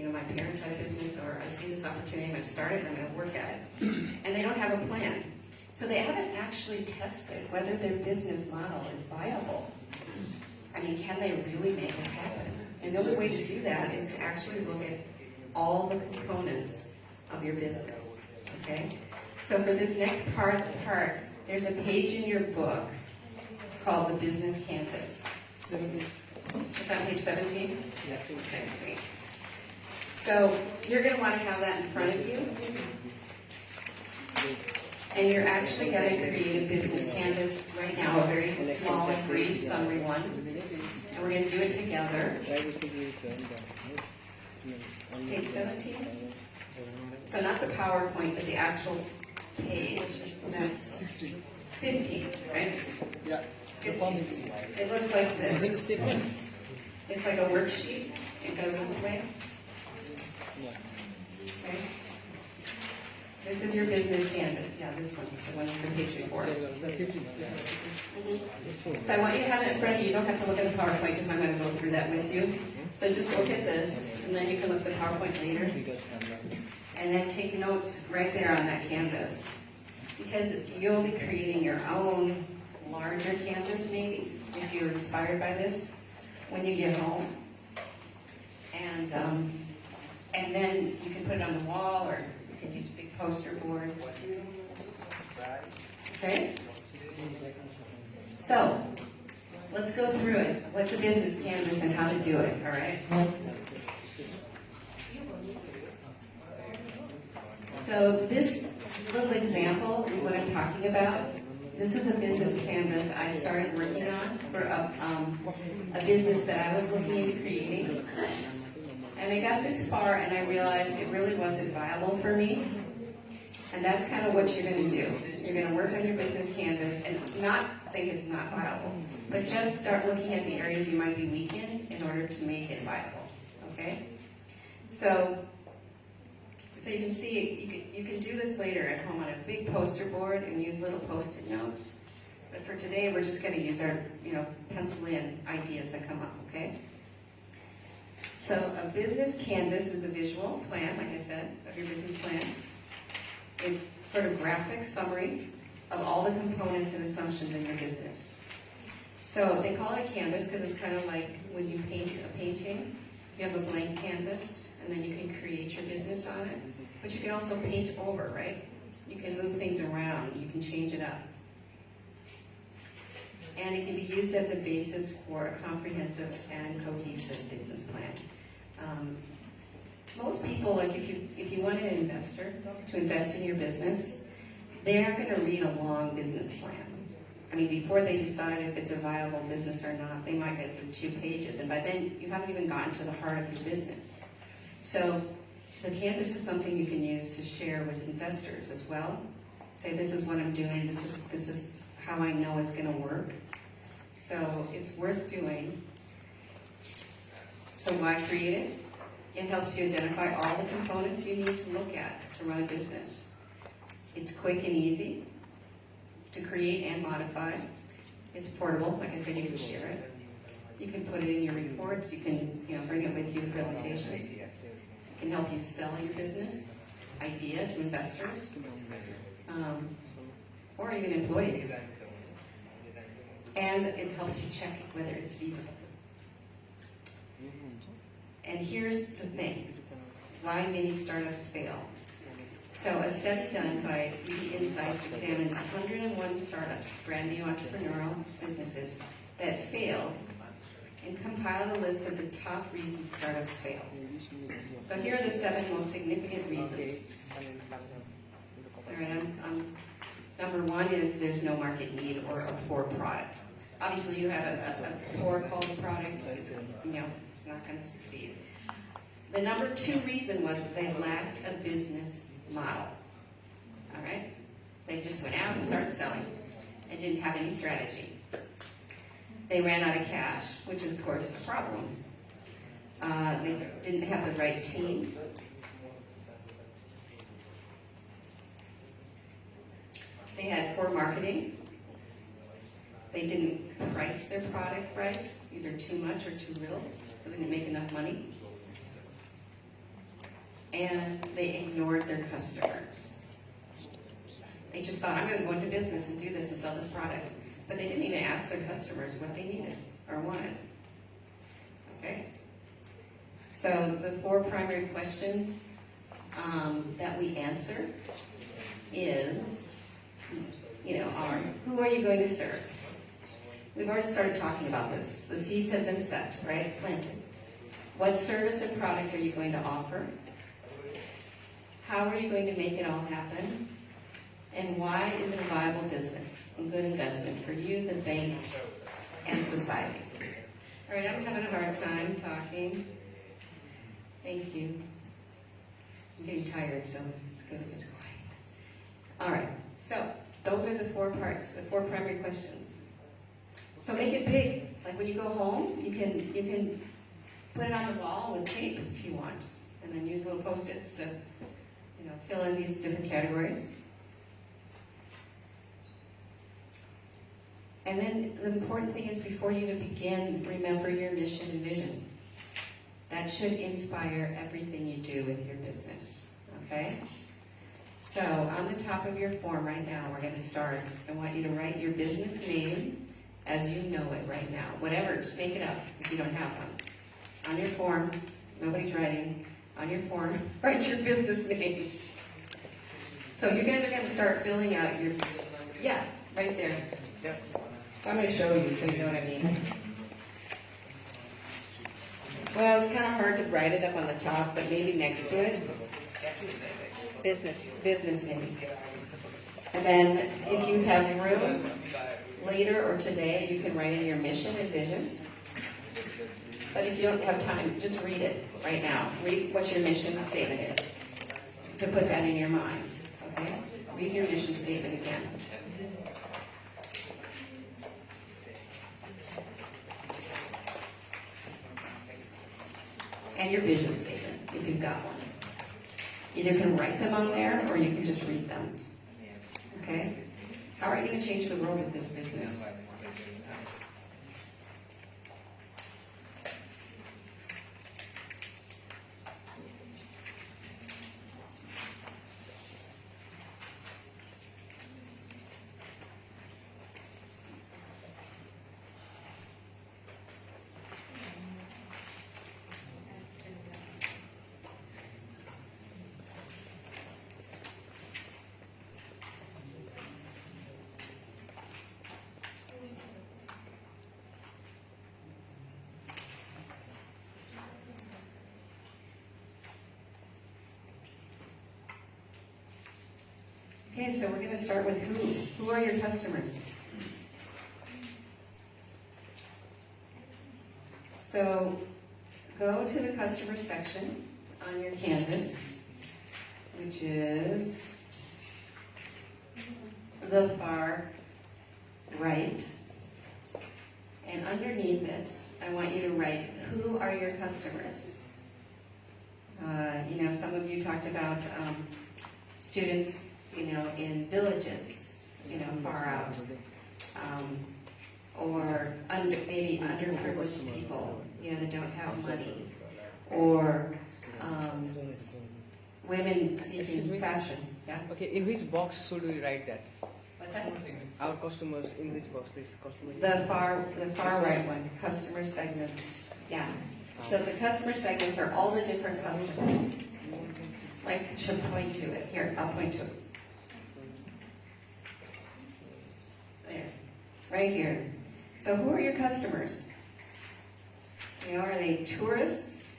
you know, my parents had a business, or I see this opportunity, I'm gonna start it, and I'm gonna work at it. And they don't have a plan. So they haven't actually tested whether their business model is viable. I mean, can they really make it happen? And the only way to do that is to actually look at all the components of your business, okay? So for this next part, part, there's a page in your book. It's called the Business Canvas. It's on page 17? Yeah. Okay, thanks. So you're going to want to have that in front of you. And you're actually going to create a business canvas right now, a very small and brief summary one. And we're going to do it together. Page 17? So not the PowerPoint, but the actual page. That's 15, right? Yeah. 15. It looks like it this. It's like a worksheet. It goes this way. Yeah. Okay. This is your business canvas. Yeah, this one, the one page before. So the 50. So I want you to have it in front of you. You don't have to look at the PowerPoint because I'm going to go through that with you. So just look at this, and then you can look at the PowerPoint later. And then take notes right there on that canvas. Because you'll be creating your own larger canvas maybe, if you're inspired by this, when you get home. And, um, and then you can put it on the wall, or you can use a big poster board. Okay? So, let's go through it. What's a business canvas and how to do it, all right? So this little example is what I'm talking about. This is a business canvas I started working on for a, um, a business that I was looking into creating. And I got this far and I realized it really wasn't viable for me. And that's kind of what you're going to do. You're going to work on your business canvas and not think it's not viable, but just start looking at the areas you might be weak in in order to make it viable. Okay? So so you can see, you can, you can do this later at home on a big poster board and use little post-it notes. But for today, we're just going to use our, you know, pencil in ideas that come up, okay? So a business canvas is a visual plan, like I said, of your business plan. A sort of graphic summary of all the components and assumptions in your business. So they call it a canvas because it's kind of like when you paint a painting, you have a blank canvas and then you can create your business on it. But you can also paint over, right? You can move things around, you can change it up. And it can be used as a basis for a comprehensive and cohesive business plan. Um, most people, like if you if you want an investor to invest in your business, they are going to read a long business plan. I mean, before they decide if it's a viable business or not, they might get through two pages, and by then you haven't even gotten to the heart of your business. So the canvas is something you can use to share with investors as well. Say, this is what I'm doing, this is, this is how I know it's gonna work. So it's worth doing. So why create it? It helps you identify all the components you need to look at to run a business. It's quick and easy to create and modify. It's portable, like I said, you can share it. You can put it in your reports, you can, you know, bring it with you in presentations. It can help you sell your business idea to investors, um, or even employees. And it helps you check whether it's feasible. And here's the thing, why many startups fail. So a study done by CB Insights examined 101 startups, brand new entrepreneurial businesses, that failed and compiled a list of the top reasons startups fail. So here are the seven most significant reasons. All right, I'm, I'm, number one is there's no market need or a poor product. Obviously, you have a, a, a poor quality product, it's, you know, it's not going to succeed. The number two reason was that they lacked a business model. All right? They just went out and started selling and didn't have any strategy. They ran out of cash, which is, of course, a problem. Uh, they didn't have the right team. They had poor marketing. They didn't price their product right, either too much or too little, so they didn't make enough money. and they ignored their customers. They just thought, I'm gonna go into business and do this and sell this product. But they didn't even ask their customers what they needed or wanted. Okay? So the four primary questions um, that we answer is, you know, are, who are you going to serve? We've already started talking about this. The seeds have been set, right? Planted. What service and product are you going to offer? How are you going to make it all happen? And why is it a viable business, a good investment for you, the bank, and society? All right, I'm having a hard time talking. Thank you. I'm getting tired, so it's good if it's quiet. All right, so those are the four parts, the four primary questions. So make it big. Like when you go home, you can you can put it on the wall with tape if you want, and then use little post-its to you know fill in these different categories. And then the important thing is before you begin, remember your mission and vision. That should inspire everything you do with your business. Okay? So on the top of your form right now, we're going to start. I want you to write your business name as you know it right now. Whatever, just make it up if you don't have one. On your form, nobody's writing. On your form, write your business name. So you guys are going to start filling out your, yeah, right there. So I'm going to show you so you know what I mean. Well, it's kind of hard to write it up on the top, but maybe next to it. Business, business name. And then if you have room, later or today, you can write in your mission and vision. But if you don't have time, just read it right now. Read what your mission statement is, to put that in your mind, okay? Read your mission statement again. And your vision statement, if you've got one. Either can write them on there, or you can just read them. Okay? How are you going to change the world with this business? Okay, so we're going to start with who? Who are your customers? So go to the customer section on your canvas, which is the far right. And underneath it, I want you to write, who are your customers? Uh, you know, some of you talked about um, students you know, in villages, you know, far out, um, or under, maybe underprivileged people, you know, that don't have money, or um, women seeking fashion. Yeah, Okay, in which box should we write that? what's that? Our customers, in which box this customer? The far, the far right one, customer segments. Yeah. So the customer segments are all the different customers. Like, should point to it. Here, I'll point to it. There, right here. So who are your customers? You know, are they tourists?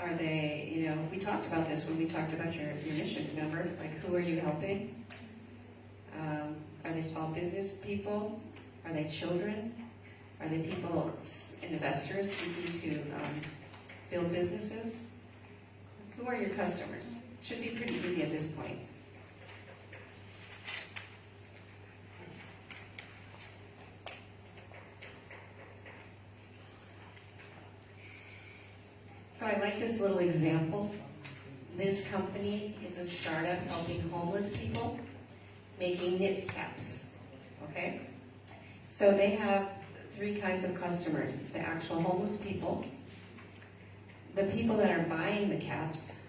Are they, you know, we talked about this when we talked about your, your mission, remember? Like, who are you helping? Um, are they small business people? Are they children? Are they people, investors seeking to um, build businesses? Who are your customers? Should be pretty easy at this point. So I like this little example. This company is a startup helping homeless people making knit caps. Okay? So they have three kinds of customers the actual homeless people, the people that are buying the caps,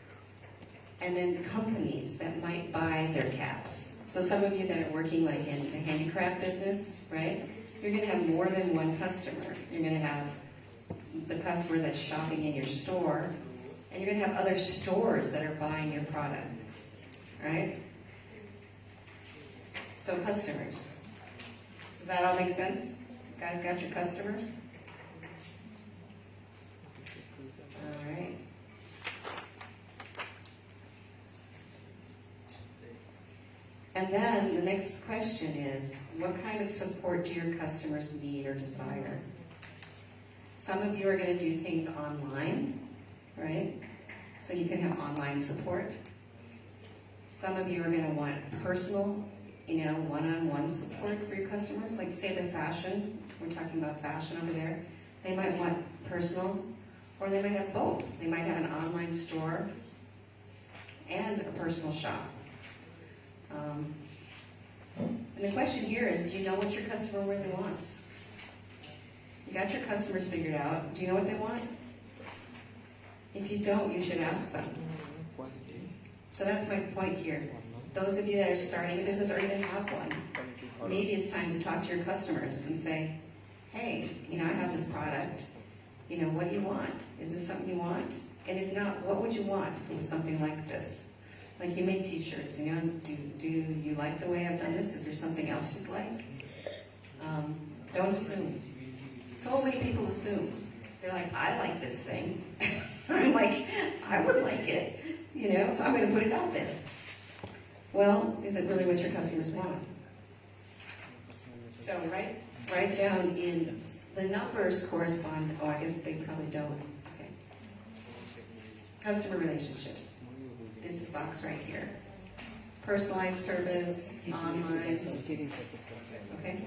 and then companies that might buy their caps. So some of you that are working like in the handicraft business, right? You're gonna have more than one customer. You're gonna have the customer that's shopping in your store, and you're gonna have other stores that are buying your product, right? So customers. Does that all make sense? You guys got your customers? All right. And then the next question is, what kind of support do your customers need or desire? Some of you are going to do things online, right? So you can have online support. Some of you are going to want personal, you know, one-on-one support for your customers. Like say the fashion, we're talking about fashion over there. They might want personal, or they might have both. They might have an online store and a personal shop. Um, and the question here is, do you know what your customer really wants? You got your customers figured out. Do you know what they want? If you don't, you should ask them. So that's my point here. Those of you that are starting a business or even have one, maybe it's time to talk to your customers and say, hey, you know, I have this product. You know, what do you want? Is this something you want? And if not, what would you want if it was something like this? Like you make t-shirts, you know, do, do you like the way I've done this? Is there something else you'd like? Um, don't assume. So many people assume. They're like, I like this thing. I'm like, I would like it, you know, so I'm going to put it out there. Well, is it really what your customers want? So write, write down in, the numbers correspond, oh, I guess they probably don't. Okay. Customer relationships. This box right here. Personalized service, online, okay?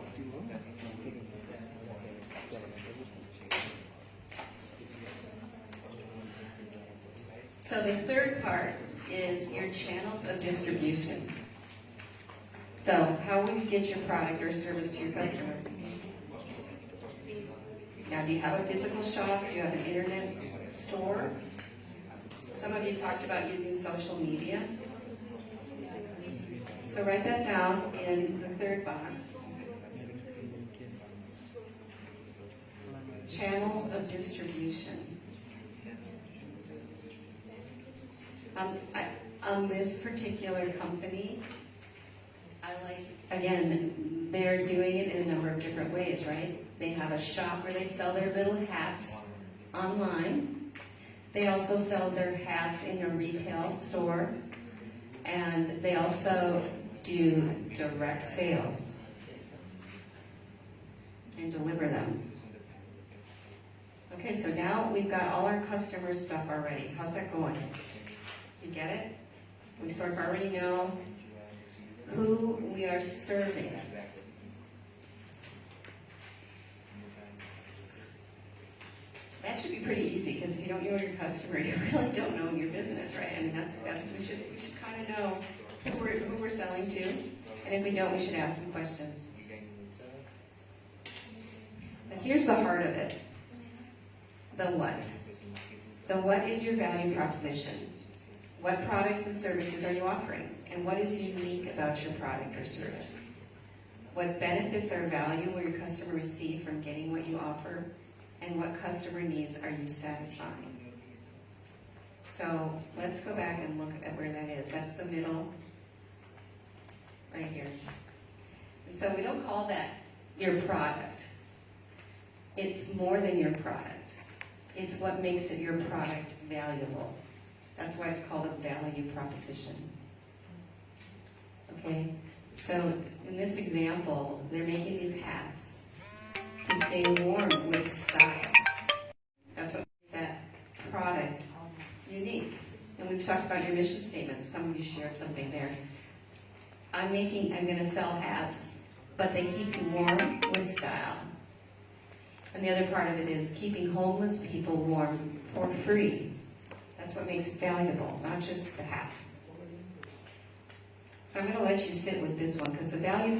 So the third part is your channels of distribution. So how will you get your product or service to your customer? Now, do you have a physical shop? Do you have an internet store? Some of you talked about using social media. So write that down in the third box. Channels of distribution. Um, I, on this particular company, I like, again, they're doing it in a number of different ways, right? They have a shop where they sell their little hats online. They also sell their hats in a retail store. And they also do direct sales and deliver them. Okay, so now we've got all our customer stuff already. How's that going? You get it? We sort of already know who we are serving. That should be pretty easy, because if you don't know your customer, you really don't know your business, right? I mean, that's, that's, we should, we should kind of know who we're, who we're selling to, and if we don't, we should ask some questions. But here's the heart of it. The what? The what is your value proposition? What products and services are you offering? And what is unique about your product or service? What benefits or value will your customer receive from getting what you offer? And what customer needs are you satisfying? So let's go back and look at where that is. That's the middle, right here. And so we don't call that your product. It's more than your product. It's what makes it your product valuable. That's why it's called a value proposition. Okay, so in this example, they're making these hats to stay warm with style. That's what makes that product unique. And we've talked about your mission statements. Some of you shared something there. I'm making, I'm going to sell hats, but they keep you warm with style. And the other part of it is keeping homeless people warm for free. That's what makes it valuable, not just the hat. So I'm going to let you sit with this one because the value